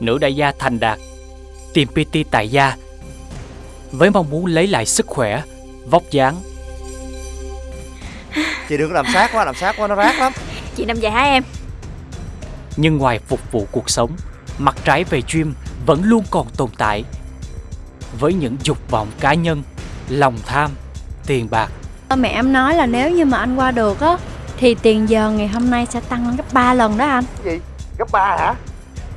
nữ đại gia thành đạt tìm PT tại gia với mong muốn lấy lại sức khỏe, vóc dáng. Chị đừng có làm sát quá, làm sát quá nó rát lắm Chị nằm dài hả em Nhưng ngoài phục vụ cuộc sống, mặt trái về gym vẫn luôn còn tồn tại. Với những dục vọng cá nhân, lòng tham, tiền bạc Mẹ em nói là nếu như mà anh qua được á Thì tiền giờ ngày hôm nay sẽ tăng lên gấp 3 lần đó anh Gì? Gấp ba hả?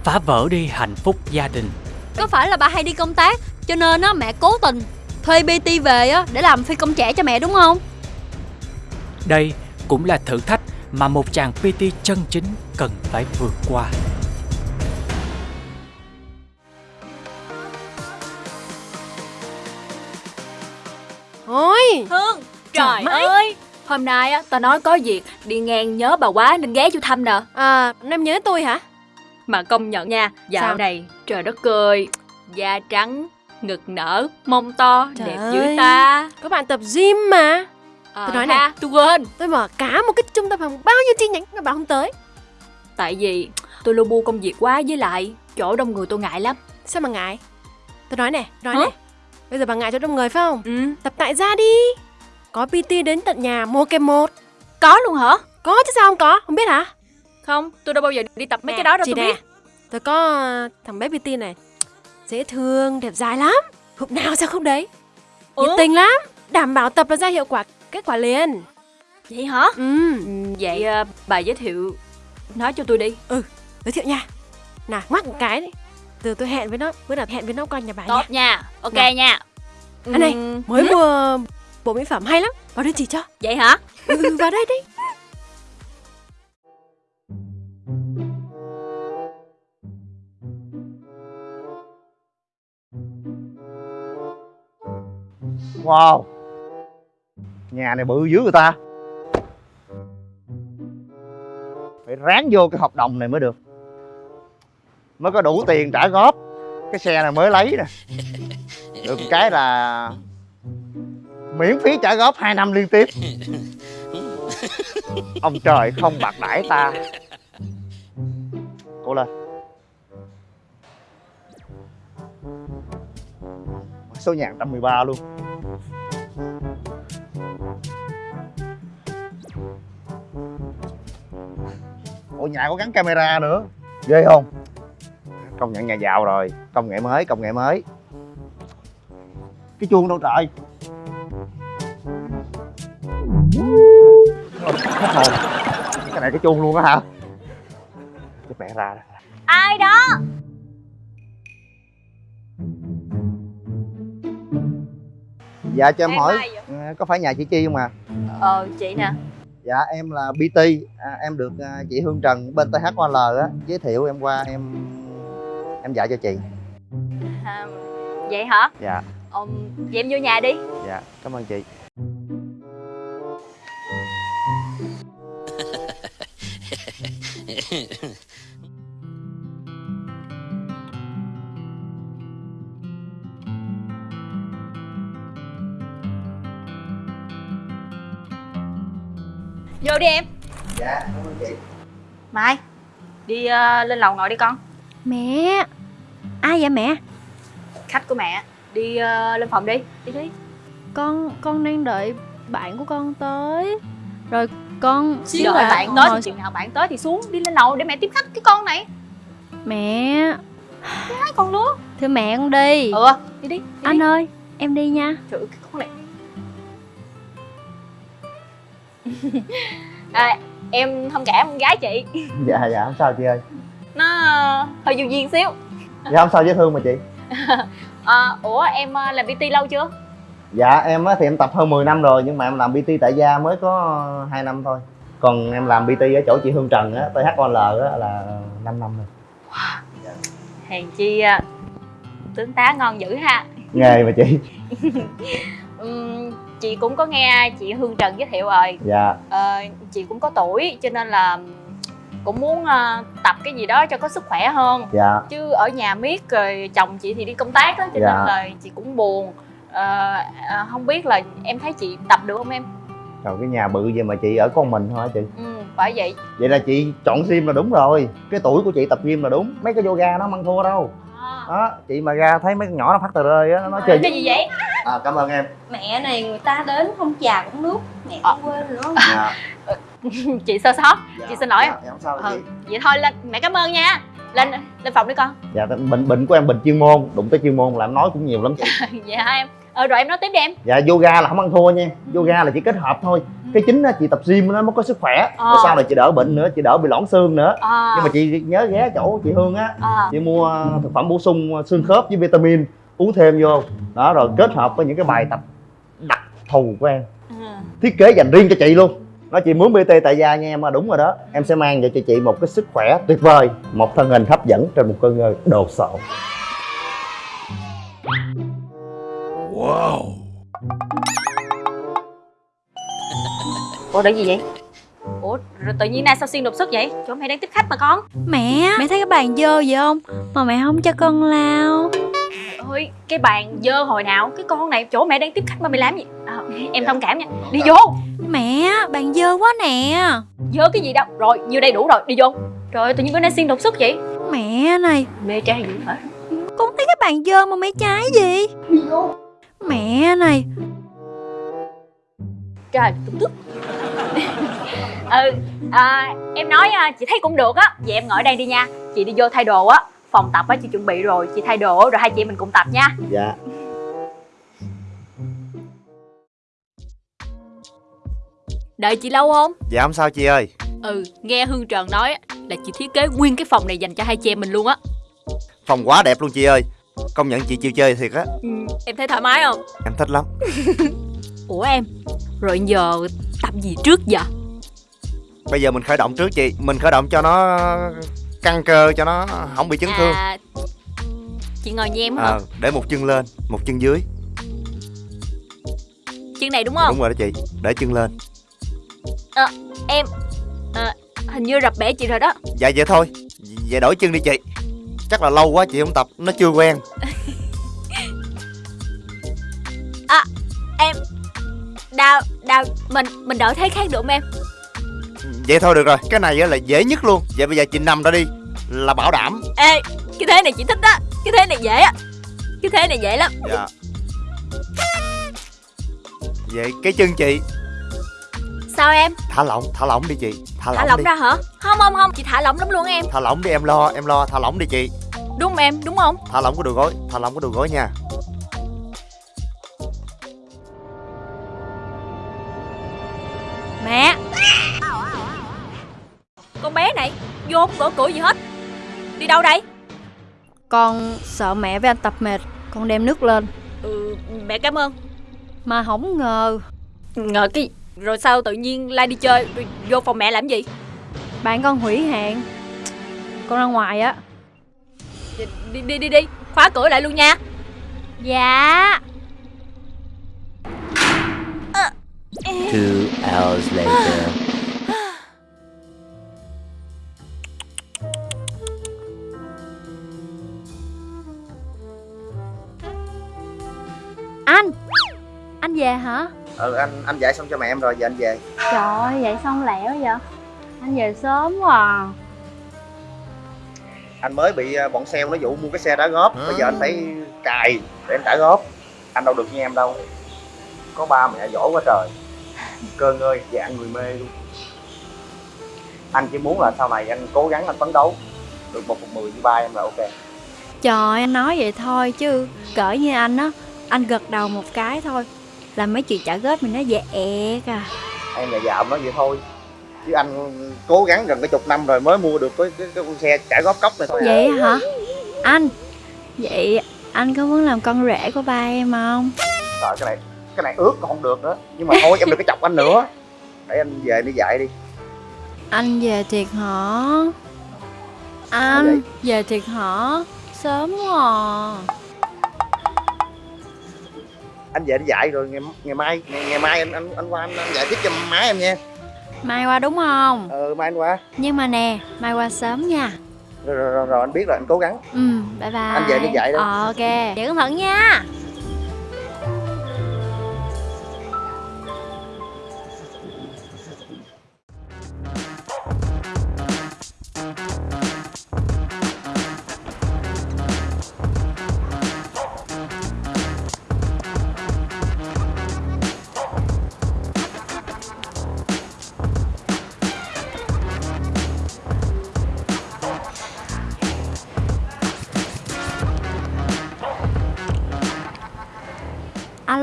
Phá vỡ đi hạnh phúc gia đình. Có phải là bà hay đi công tác Cho nên á mẹ cố tình Thuê PT về á để làm phi công trẻ cho mẹ đúng không? Đây cũng là thử thách mà một chàng PT chân chính cần phải vượt qua. Ôi! Hương Trời Trời ơi! Hôm nay á tao nói có việc Đi ngang nhớ bà quá nên ghé vô thăm nè. À em nhớ tôi hả Mà công nhận nha. Dạo Sao? này trời đất ơi Da trắng Ngực nở Mông to Trời Đẹp ơi. dữ ta. Các bạn tập gym mà. Ờ Tôi nói nè. ha, Tôi quên Tôi mở cả một cái trung tâm phòng bao nhiêu chi nhánh mà bạn không tới. Tại vì tôi lu bu công việc quá với lại Chỗ đông người tôi ngại lắm. Sao mà ngại? Tôi nói nè nói Hả? nè Bây giờ bà ngại cho đông người phải không? Ừ. Tập tại gia đi. Có PT đến tận nhà một kèm một. Có luôn hả? Có chứ sao không có Không biết hả? Không tôi đâu bao giờ đi tập mấy Nè, cái đó đâu chị tôi nè, biết Tôi có ờ, thằng bé PT này. Dễ thương, đẹp dài lắm. Hôm nào sao không đấy? Nhiệt tình lắm. Đảm bảo tập là ra hiệu quả Kết quả liền. Vậy hả? Ừ. Ừ, Vậy ờ, bà giới thiệu Nói cho tôi đi. Giới thiệu nha. Nào ngoắc một cái đi. Từ tôi hẹn với nó Bữa nào hẹn với nó qua nhà bà nha Tốt nha. Ok Nào. nha. Anh này, Ừm, Mới mua bộ mỹ phẩm hay lắm. Vào đây chỉ cho. Vậy hả? Ừ, ừ, vào đây đi Wow. Nhà này bự dữ người ta. Phải ráng vô cái hợp đồng này mới được. Mới có đủ tiền trả góp. Cái xe này mới lấy nè. Được cái là Miễn phí trả góp 2 năm liên tiếp. Ông trời không bạc đãi ta. Cô lên. Số nhà 113 luôn. Ủa nhà có gắn camera nữa. Ghê không? Công nhận nhà giàu rồi. Công nghệ mới công nghệ mới. Cái chuông đâu trời? Hết hồn Cái này cái chuông luôn á hả? Cái mẹ ra đó. Ai đó? Dạ cho em, Em hỏi Có phải nhà chị Chi không à? Ờ chị nè Dạ em là BT à, Em được à, chị Hương Trần bên THOL á Giới thiệu em qua em Em dạy cho chị. À, Vậy hả? Dạ. Ừm, Vậy em vô nhà đi. Dạ cảm ơn chị đi em. Dạ cảm ơn chị. Mai Đi ờ, lên lầu ngồi đi con. Mẹ Ai vậy mẹ? Khách của mẹ Đi ờ, lên phòng đi Đi đi. Con con đang đợi bạn của con tới. Rồi con Đợi là bạn con tới ngồi- thì chừng nào bạn tới thì xuống Đi lên lầu để mẹ tiếp khách cái con này. Mẹ. Hai con lứa Thưa mẹ con đi. Ừ đi đi, đi Anh đi. ơi em đi nha. Trời ơi, cái con này à, Em thông cảm con gái chị. Dạ dạ không sao chị ơi. Nó hơi vô duyên xíu. Dạ không sao dễ thương mà chị. À, Ủa em ờ, làm PT lâu chưa? dạ em á thì em tập hơn 10 năm rồi nhưng mà em làm PT tại gia mới có 2 năm thôi. Còn em làm PT ở chỗ chị Hương Trần á THOL á là 5 năm rồi. Hèn chi ờ, tướng tá ngon dữ ha. Nghề mà chị Ừm, Chị cũng có nghe chị Hương Trần giới thiệu rồi. Dạ. Ờ, Chị cũng có tuổi cho nên là cũng muốn ờ, tập cái gì đó cho có sức khỏe hơn. Dạ. Chứ ở nhà miết rồi chồng chị thì đi công tác á cho Dạ. nên là chị cũng buồn. Ờ, à, không biết là em thấy chị tập được không em? Rồi cái nhà bự vậy mà chị ở con mình thôi hả chị? Ừ. phải vậy. Vậy là chị chọn gym là đúng rồi. Cái tuổi của chị tập gym là đúng. Mấy cái yoga nó không ăn thua đâu. Đó chị mà ra thấy mấy con nhỏ nó phát tờ rơi á nó chơi cái gì vậy à cảm ơn em. Mẹ này người ta đến không trà cũng nước Mẹ Ờ. quên nữa. Dạ, chị sơ sót. Dạ. Chị xin lỗi. em. dạ, dạ, không sao ừ. chị vậy thôi lên mẹ cảm ơn nha. Lên lên phòng đi con. Dạ bệnh bệnh của em bệnh chuyên môn đụng tới chuyên môn là em nói cũng nhiều lắm chị. Dạ em. Ờ rồi em nói tiếp đi em. Dạ yoga là không ăn thua nha. Yoga là chỉ kết hợp thôi. Cái chính á chị tập gym nó mới có sức khỏe. Ờ. Rồi sau này chị đỡ bệnh nữa chị đỡ bị loãng xương nữa. À, nhưng mà chị nhớ ghé chỗ chị Hương á. À. chị mua thực phẩm bổ sung xương khớp với vitamin uống thêm vô. Đó rồi kết hợp với những cái bài tập đặc thù của em. Ừ. thiết kế dành riêng cho chị luôn. Nó chị muốn BT tại gia nha em mà đúng rồi đó. Em sẽ mang cho chị một cái sức khỏe tuyệt vời một thân hình hấp dẫn trên một cơn ngơ đồ sộ. Ủa để gì vậy? Ủa rồi tự nhiên nay sao xuyên đột xuất vậy? Chỗ mẹ đang tiếp khách mà con. Mẹ Mẹ thấy cái bàn dơ vậy không? Mà mẹ không cho con lao ơi cái bàn dơ hồi nào cái con này chỗ mẹ đang tiếp khách mà mày làm gì? À, em thông cảm nha. Đi vô. Mẹ bàn dơ quá nè. Dơ cái gì đâu. Rồi nhiêu đây đủ rồi. Đi vô. Trời ơi tự nhiên bữa nay xuyên đột xuất vậy. Mẹ này. Mê trai dữ hả? Con thấy cái bàn dơ mà mẹ trái gì? Mẹ này. Trời tức tức ừ à, em nói à, chị thấy cũng được á. Vậy em ngồi đây đi nha. Chị đi vô thay đồ á phòng tập á chị chuẩn bị rồi chị thay đồ rồi hai chị mình cùng tập nha. Dạ. Đợi chị lâu không? Dạ không sao chị ơi. Ừ nghe hương trần nói á, là chị thiết kế nguyên cái phòng này dành cho hai chị em mình luôn á. Phòng quá đẹp luôn chị ơi. Công nhận chị chịu chơi thiệt á. Ừ, em thấy thoải mái không? Em thích lắm. Ủa em rồi giờ tập gì trước giờ bây giờ mình khởi động trước chị mình khởi động cho nó căng cơ cho nó không bị chấn thương. à chị ngồi như em hả? Ờ để một chân lên một chân dưới. Chân này đúng không? Đúng rồi đó chị để chân lên. Em à, hình như rập bể chị rồi đó. Dạ vậy thôi vậy đổi chân đi chị. Chắc là lâu quá chị không tập nó chưa quen. Đau đau mình mình đổi thế khác được không em vậy thôi được rồi cái này á là dễ nhất luôn. Vậy bây giờ chị nằm ra đi là bảo đảm. Ê cái thế này chị thích á cái thế này dễ á cái thế này dễ lắm. Dạ. Vậy cái chân chị? Sao em? Thả lỏng thả lỏng đi chị thả thả lỏng lỏng đi. ra hả? Không không không chị thả lỏng lắm luôn em. Thả lỏng đi em lo em lo thả lỏng đi chị. Đúng em đúng không? Thả lỏng cái đùi gối thả lỏng cái đùi gối nha. Mẹ con bé này vô không gõ cửa gì hết. Đi đâu đây? Con sợ mẹ với anh tập mệt Con đem nước lên. Ừ mẹ cảm ơn. Mà không ngờ. Ngờ cái rồi sao tự nhiên lai đi chơi rồi vô phòng mẹ làm gì? Bạn con hủy hẹn. Con ra ngoài á. Đi đi đi đi, đi. khóa cửa lại luôn nha. Dạ. Two hours later. Anh! Anh về hả? Ừ anh anh dạy xong cho mẹ em rồi giờ anh về. Trời ơi vậy xong lẻo vậy? Anh về sớm quá à. anh mới bị ờ, bọn sale nó dụ mua cái xe đá góp bây giờ anh phải cài để anh trả góp. Anh đâu được như em đâu. Có ba mẹ giỏi quá trời. Cơn ơi dạng người mê luôn. Anh chỉ muốn là sau này anh cố gắng anh phấn đấu. Được một phần mười như ba em là ok. Trời anh nói vậy thôi chứ Cỡ như anh á Anh gật đầu một cái thôi. Là mấy chuyện trả góp mình nó dễ à. Em là dạo nói vậy thôi. Chứ anh cố gắng gần cái chục năm rồi mới mua được cái cái, cái con xe trả góp cốc này thôi à. Vậy hả? Anh Vậy anh có muốn làm con rể của ba em không? Trời, cái này cái này ướt còn không được nữa. Nhưng mà thôi em đừng có chọc anh nữa. Để anh về đi dạy đi. Anh về thiệt hả? Anh về thiệt hả? Sớm quá à. Anh về đi dạy rồi ngày, ngày mai ngày, ngày mai anh anh anh qua anh, anh dạy tiếp cho má em nha. Mai qua đúng không? Ờ mai anh qua. Nhưng mà nè Mai qua sớm nha. Rồi, rồi, rồi, rồi anh biết rồi anh cố gắng. Ừ bye bye. Anh về đi dạy đó. Ờ ok. Vậy cẩn thận nha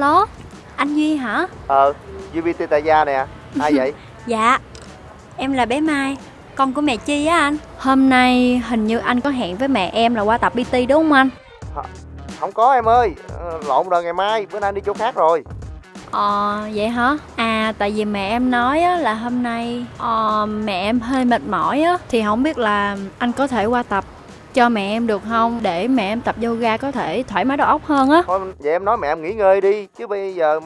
Alo, anh Duy hả? Ờ, UVT tại gia nè Ai vậy? Dạ, em là bé Mai, con của mẹ Chi á anh. Hôm nay hình như anh có hẹn với mẹ em là qua tập PT đúng không anh? Không có em ơi Ờ, Lộn rồi ngày mai Bữa nay đi chỗ khác rồi Ờ, vậy hả? À, tại vì mẹ em nói á, là hôm nay ờ, mẹ em hơi mệt mỏi á, thì không biết là anh có thể qua tập cho mẹ em được không? Để mẹ em tập yoga có thể thoải mái đầu óc hơn á. Thôi vậy em nói mẹ em nghỉ ngơi đi Chứ bây giờ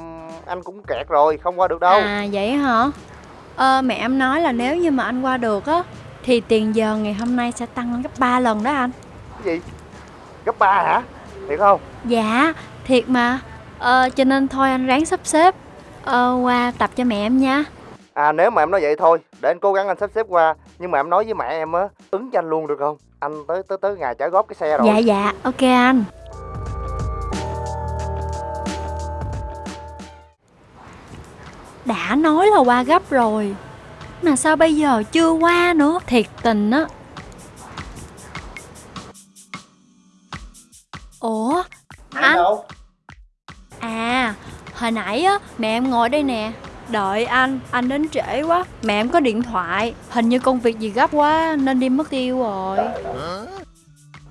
anh cũng kẹt rồi Không qua được đâu À, vậy hả? Ờ, mẹ em nói là nếu như mà anh qua được á, thì tiền giờ ngày hôm nay sẽ tăng gấp 3 lần đó anh. Cái gì? Gấp 3 hả? Thiệt không? Dạ, thiệt mà. Ờ, cho nên thôi anh ráng sắp xếp ờ, qua tập cho mẹ em nha. À nếu mà em nói vậy thôi Để anh cố gắng anh sắp xếp qua Nhưng mà em nói với mẹ em á Ứng cho anh luôn được không? Anh tới tới tới ngày trả góp cái xe rồi. Dạ dạ, ok anh. Đã nói là qua gấp rồi. Mà sao bây giờ chưa qua nữa? Thiệt tình á. Ủa? Anh? Đâu? À hồi nãy á mẹ em ngồi đây nè Đợi anh, anh đến trễ quá. Mẹ em có điện thoại Hình như công việc gì gấp quá nên đi mất tiêu rồi.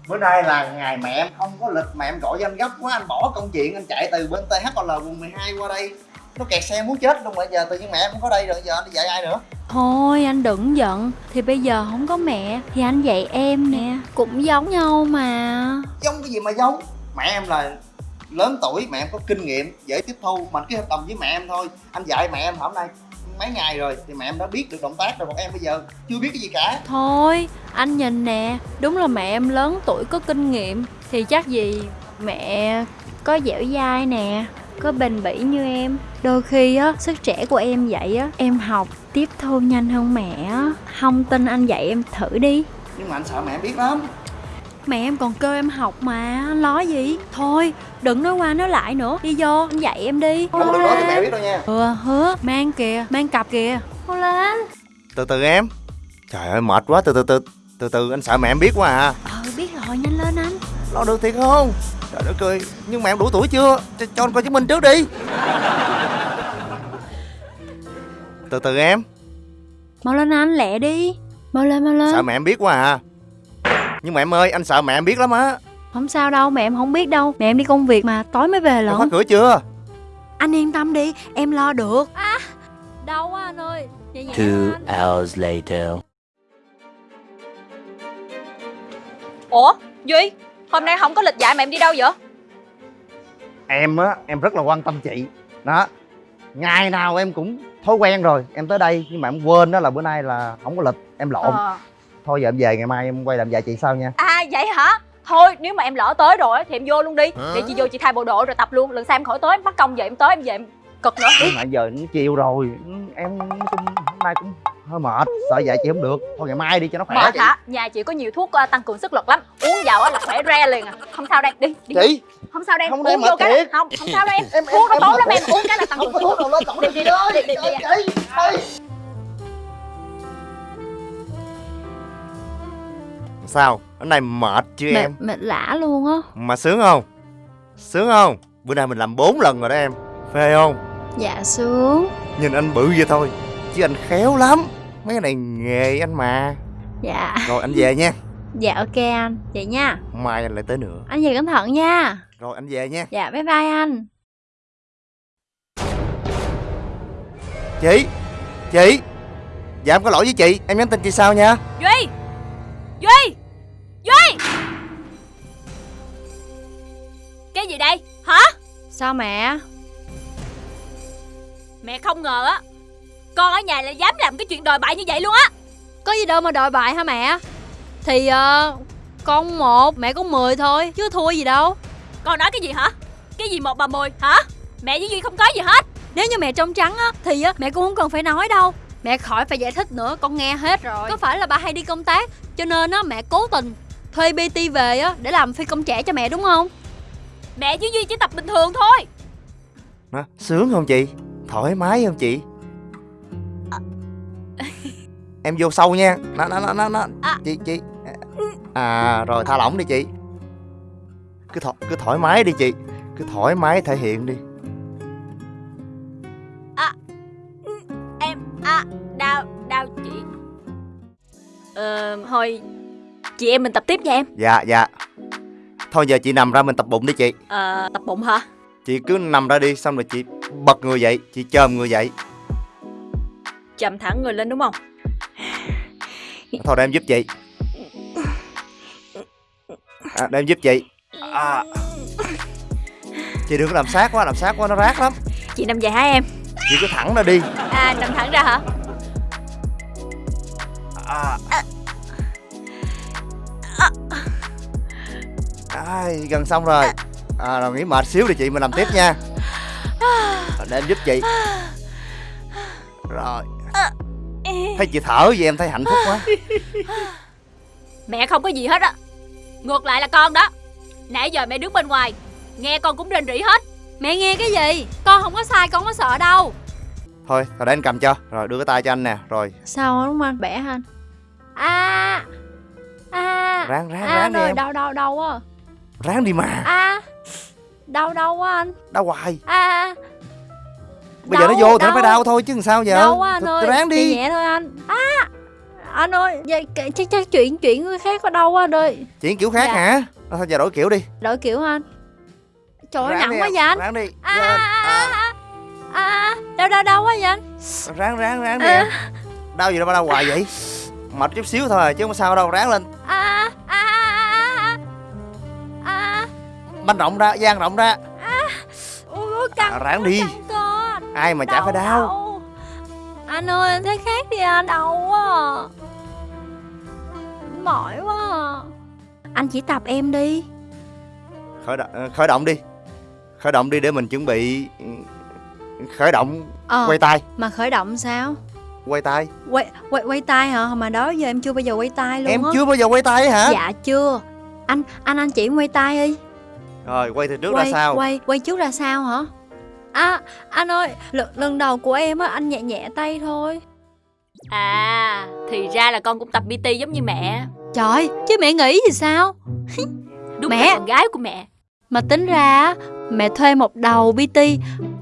Bữa nay là ngày mẹ em không có lịch Mẹ em gọi cho anh gấp quá Anh bỏ công chuyện anh chạy từ bên THL quận 12 qua đây. Nó kẹt xe muốn chết luôn Bây giờ tự nhiên mẹ em không có đây rồi Giờ anh đi dạy ai nữa? Thôi anh đừng giận. Thì bây giờ không có mẹ Thì anh dạy em nè. Cũng giống nhau mà. Giống cái gì mà giống? Mẹ em là lớn tuổi mẹ em có kinh nghiệm dễ tiếp thu mà anh ký hợp đồng với mẹ em thôi. Anh dạy mẹ em hôm nay mấy ngày rồi thì mẹ em đã biết được động tác rồi còn em bây giờ chưa biết cái gì cả. Thôi anh nhìn nè Đúng là mẹ em lớn tuổi có kinh nghiệm Thì chắc gì mẹ có dẻo dai nè Có bền bỉ như em. Đôi khi á sức trẻ của em vậy á Em học tiếp thu nhanh hơn mẹ á. Không tin anh dạy em thử đi. Nhưng mà anh sợ mẹ biết lắm Mẹ em còn kêu em học mà Anh nói gì? Thôi đừng nói qua nói lại nữa Đi vô anh dạy em đi. Không được nói cho mẹ biết đâu nha. Ừ hứa mang kìa Mang cặp kìa. Mau lên từ từ em. Trời ơi mệt quá từ từ từ từ từ anh sợ mẹ em biết quá à. Ờ biết rồi nhanh lên anh. Lo được thiệt không? Trời đất ơi nhưng mẹ em đủ tuổi chưa? Cho, cho anh coi chứng minh trước đi. Từ từ em. Mau lên anh lẹ đi. Mau lên mau lên. Sợ mẹ em biết quá à nhưng mà em ơi anh sợ mẹ em biết lắm á. Không sao đâu mẹ em không biết đâu. Mẹ em đi công việc mà tối mới về em khóa lận cửa chưa? Anh yên tâm đi em lo được. À đau quá anh ơi? Nhẹ nhẹ Two anh. hours later. Ủa Duy Hôm nay không có lịch dạy mà em đi đâu vậy? Em á em rất là quan tâm chị. Đó ngày nào em cũng thói quen rồi em tới đây nhưng mà em quên đó là bữa nay là không có lịch em lộn. Ờ. thôi giờ em về ngày mai em quay làm dạy chị sau nha À vậy hả Thôi nếu mà em lỡ tới rồi á, thì em vô luôn đi Để chị vô chị thay bộ đồ rồi tập luôn Lần sau em khỏi tới bắt công giờ em tới em về em cực nữa nhưng mà giờ nó chiều rồi em chung hôm nay cũng hơi mệt sợ dạy chị không được thôi ngày mai đi cho nó khỏe Mệt chị hả Nhà chị có nhiều thuốc ờ, tăng cường sức lực lắm Uống vào á là khỏe re liền à Không sao đây đi, đi. chị Không sao đây Không uống đây, vô cái. Không không sao đâu em Em- em- Thuốc nó em tốt lắm em. Uống cái là tăng cường sức lực Đi, đi đi, đi, đi, sao? Cái này mệt chưa mệt, em? mệt lả luôn á. Mà sướng không? Sướng không? Bữa nay mình làm bốn lần rồi đó em. Phê không? Dạ sướng. Nhìn anh bự vậy thôi chứ anh khéo lắm. Mấy cái này nghề anh mà. Dạ. Rồi anh về nha. Dạ ok anh. Vậy nha. Mai anh lại tới nữa. Anh về cẩn thận nha. Rồi anh về nha. Dạ bye bye anh. Chị chị. Dạ em có lỗi với chị. Em nhắn tin chị sau nha? Duy! Duy Cái gì đây? Hả? Sao mẹ? Mẹ không ngờ á Con ở nhà lại dám làm cái chuyện đòi bại như vậy luôn á. Có gì đâu mà đòi bại hả mẹ? Thì ờ Con một mẹ con 10 thôi Chứ thua gì đâu. Con nói cái gì hả? Cái gì một bà mười hả? Mẹ với Duy không có gì hết. Nếu như mẹ trong trắng á Thì á mẹ cũng không cần phải nói đâu. Mẹ khỏi phải giải thích nữa Con nghe hết rồi. Có phải là ba hay đi công tác Cho nên á mẹ cố tình Thuê BT về á Để làm phi công trẻ cho mẹ đúng không Mẹ với Duy chỉ tập bình thường thôi. Nó, Sướng không chị? Thoải mái không chị? À. Em vô sâu nha. Nó, nó, nó, nó, nó. À. Chị, chị. Ừ. À rồi tha lỏng đi chị. Cứ, th cứ thoải mái đi chị. Cứ thoải mái thể hiện đi. À. Ừ. Em À Đau Đau chị. Ờ Thôi Chị em mình tập tiếp nha em. Dạ dạ. Thôi giờ chị nằm ra mình tập bụng đi chị. Ờ tập bụng hả? Chị cứ nằm ra đi Xong rồi chị bật người dậy Chị chồm người dậy. Chậm thẳng người lên đúng không? Thôi để em giúp chị. À, Để em giúp chị. À. Chị đừng có làm sát quá Làm sát quá nó rát lắm. Chị nằm dài hả em? Chị cứ thẳng ra đi. À nằm thẳng ra hả? À. Ai, gần xong rồi. À, Rồi nghỉ mệt xíu đi chị Mình làm tiếp nha. Để em giúp chị. Rồi. Thấy chị thở vậy em thấy hạnh phúc quá. Mẹ không có gì hết á. Ngược lại là con đó. Nãy giờ mẹ đứng bên ngoài Nghe con cũng rên rỉ hết. Mẹ nghe cái gì? Con không có sai, con không có sợ đâu. Thôi, thôi để anh cầm cho. Rồi đưa cái tay cho anh nè. Rồi, Sao đúng không? Anh? Bẻ hả anh? À. À. Ráng ráng À ráng đi rồi em. đau đau đau á Ráng đi mà. À Đau đau quá anh? Đau hoài. À Bây giờ nó Đau, vô thì nó đau. phải đau thôi chứ làm sao giờ? Đau quá anh ơi. Ráng đi. Nhẹ thôi anh. À Anh ơi vậy, chắc chắc chuyện chuyện người khác có đau quá anh ơi. Chuyển kiểu khác Dạ. hả? Thôi giờ đổi kiểu đi. Đổi kiểu anh? Trời ơi nặng đi quá vậy anh. Ráng đi. À Lên. à À, à à. Đau đau đau quá vậy anh. Ráng ráng ráng đi À. Đau gì đâu mà đau hoài vậy? Mệt chút xíu thôi chứ không sao đâu. Ráng lên. À à à Banh rộng ra, gian rộng ra Ui ui căng À, ráng đi. căng cơ Ai mà chả phải đau đau. Anh ơi anh thấy khác đi anh đau quá. À. Mỏi quá. À. Anh chỉ tập em đi. Khởi động, khởi động đi. Khởi động đi để mình chuẩn bị ừ, Khởi động Ờ Quay tay. mà khởi động sao? Quay tay. Quay quay quay tay hả? Mà đó giờ em chưa bao giờ quay tay luôn Em á. chưa bao giờ quay tay hả? Dạ chưa. Anh anh anh chỉ quay tay đi Rồi quay từ trước quay, ra sau. Quay quay trước ra sao hả? À anh ơi lần, đầu của em á anh nhẹ nhẹ tay thôi. À Thì ra là con cũng tập PT giống như mẹ. Trời chứ mẹ nghĩ thì sao? Đúng Mẹ. là con gái của mẹ. Mà tính ra á, mẹ thuê một đầu PT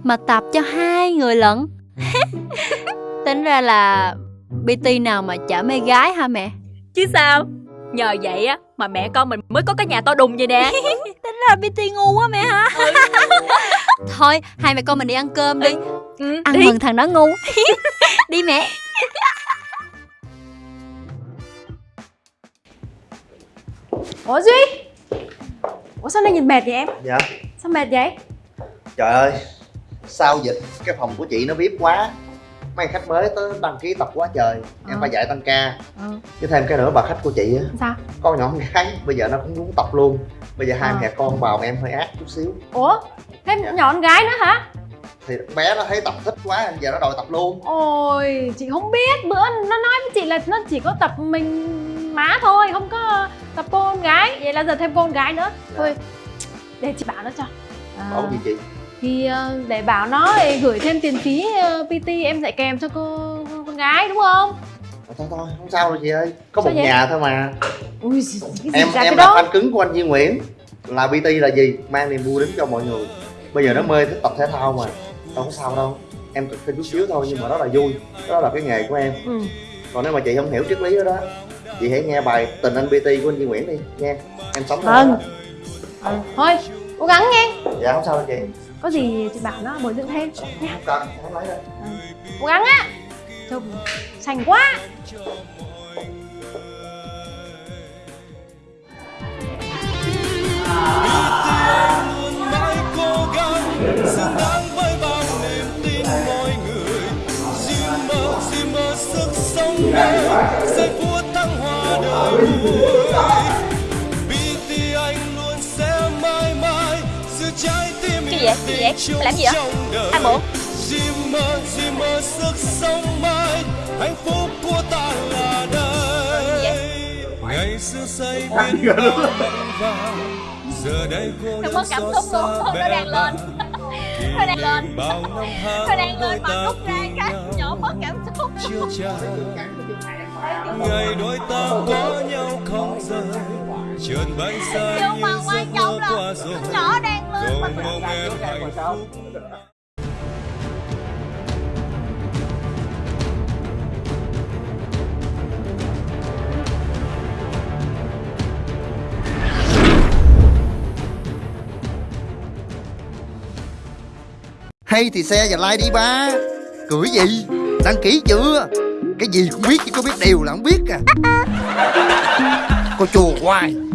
mà tập cho hai người lận. tính ra là PT nào mà chở mê gái hả mẹ? Chứ sao? Nhờ vậy á Mà mẹ con mình mới có cái nhà to đùng vậy nè Tính ra PT ngu quá mẹ hả? Thôi, hai mẹ con mình đi ăn cơm đi. ừ, Ăn đi. mừng thằng đó ngu. đi mẹ. Ủa Duy Ủa sao nay nhìn mệt vậy em Dạ Sao mệt vậy Trời ơi Sau dịch cái phòng của chị nó bếp quá Mấy khách mới tới đăng ký tập quá trời. Em Ờ. phải dạy tăng ca. Chứ thêm cái nữa bà khách của chị á Sao? Con nhỏ con gái bây giờ nó cũng muốn tập luôn. Bây giờ hai Ờ. mẹ con vào em hơi ác chút xíu. Ủa? Thêm Dạ. nhỏ con gái nữa hả? Thì bé nó thấy tập thích quá Giờ nó đòi tập luôn. Ôi chị không biết. Bữa nó nói với chị là nó chỉ có tập mình má thôi Không có tập cô con gái. Vậy là giờ thêm cô con gái nữa. Thôi để chị bảo nó cho. À, Bảo gì chị Thì ờ, để bảo nó gửi thêm tiền phí ờ, PT em dạy kèm cho cô, con gái đúng không? Thôi thôi không sao đâu chị ơi. Có Sao một vậy? nhà thôi mà. Ui cái gì Em em là fan cứng của anh Duy Nguyễn. Là PT là gì? Mang niềm vui đến cho mọi người. Bây giờ nó mê thích tập thể thao mà. Đâu có sao đâu. Em tập thêm chút xíu thôi nhưng mà đó là vui. Đó là cái nghề của em. Ừ. còn nếu mà chị không hiểu triết lý đó đó chị hãy nghe bài tình anh bt của anh Duy Nguyễn đi. Nha em sống Vâng. Ừ. Thôi cố gắng nghe. Dạ không sao đâu chị Có gì chị bảo nó bồi dưỡng thêm. Không đâu cố gắng á. Trông xanh quá. Sức sống này giây phút thăng hoa đời vui vậy? Gì vậy? Mày làm gì vậy? Hai bộ Diêm mơ, sức sống mãi. Hạnh phúc của ta là đây. Ngày xưa say biết bao mộng vàng. Giờ đây cô Không đơn có cảm xót xúc luôn, nó đang lên. Nó đang lên. Nó đang lên mà rút ra cái nhỏ mất cảm xúc. Ngày đôi ta có nhau không rời. Trượt bay xa Nhưng như giấc mơ là qua rồi. Nhỏ đang hay thì xe và like đi ba. Cười gì? Đăng ký chưa? Cái gì cũng biết chứ có biết điều là không biết à. Cô chùa hoài.